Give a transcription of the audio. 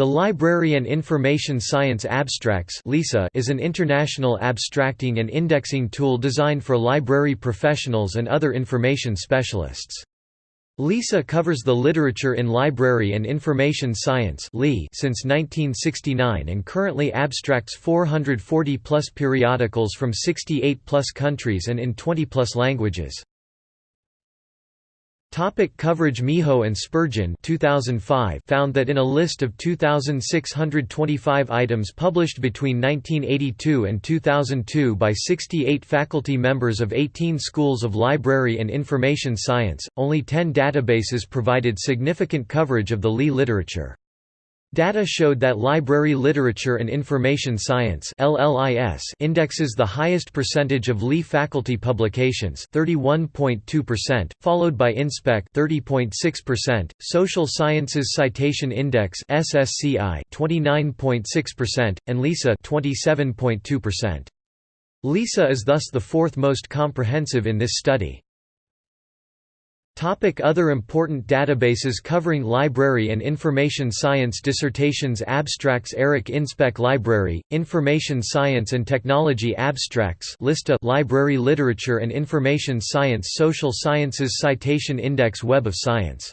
The Library and Information Science Abstracts is an international abstracting and indexing tool designed for library professionals and other information specialists. LISA covers the literature in library and information science since 1969 and currently abstracts 440-plus periodicals from 68-plus countries and in 20-plus languages. Topic coverage Meho and Spurgin 2005 found that in a list of 2,625 items published between 1982 and 2002 by 68 faculty members of 18 schools of library and information science, only 10 databases provided significant coverage of the Lee literature. Data showed that library literature and information science indexes the highest percentage of Lee faculty publications 31.2%, followed by InSpec 30.6%, Social Sciences Citation Index SSCI 29.6%, and LISA 27.2%. LISA is thus the fourth most comprehensive in this study. Topic other important databases covering library and information science Dissertations Abstracts Eric Inspec Library, Information Science and Technology Abstracts Lista Library Literature and Information Science Social Sciences Citation Index Web of Science